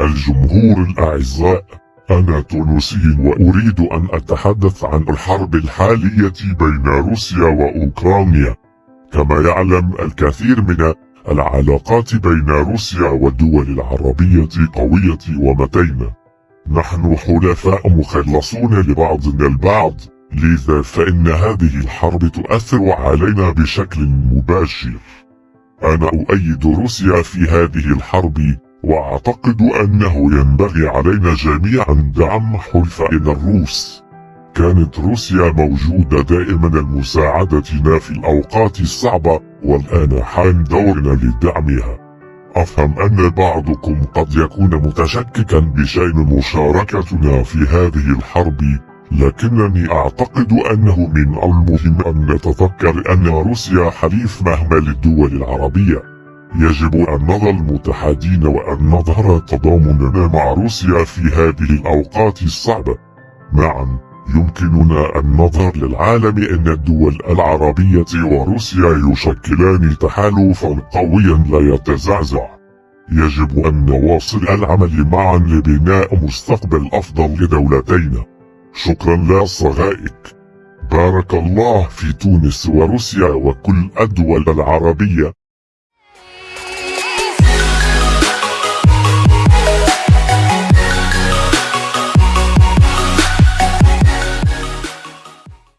الجمهور الأعزاء أنا تونسي وأريد أن أتحدث عن الحرب الحالية بين روسيا وأوكرانيا. كما يعلم الكثير من العلاقات بين روسيا والدول العربية قوية ومتينة. نحن حلفاء مخلصون لبعضنا البعض لذا فإن هذه الحرب تؤثر علينا بشكل مباشر. أنا أؤيد روسيا في هذه الحرب وأعتقد أنه ينبغي علينا جميعا دعم حلفائنا الروس. كانت روسيا موجودة دائما لمساعدتنا في الأوقات الصعبة والآن حان دورنا لدعمها. أفهم أن بعضكم قد يكون متشككا بشأن مشاركتنا في هذه الحرب لكنني أعتقد أنه من المهم أن نتذكر أن روسيا حليف مهمة للدول العربية. يجب أن نظل متحدين وأن نظهر تضامننا مع روسيا في هذه الأوقات الصعبة. معا يمكننا أن نظهر للعالم أن الدول العربية وروسيا يشكلان تحالفا قويا لا يتزعزع. يجب أن نواصل العمل معا لبناء مستقبل أفضل لدولتينا شكرا لصغائك بارك الله في تونس وروسيا وكل الدول العربية.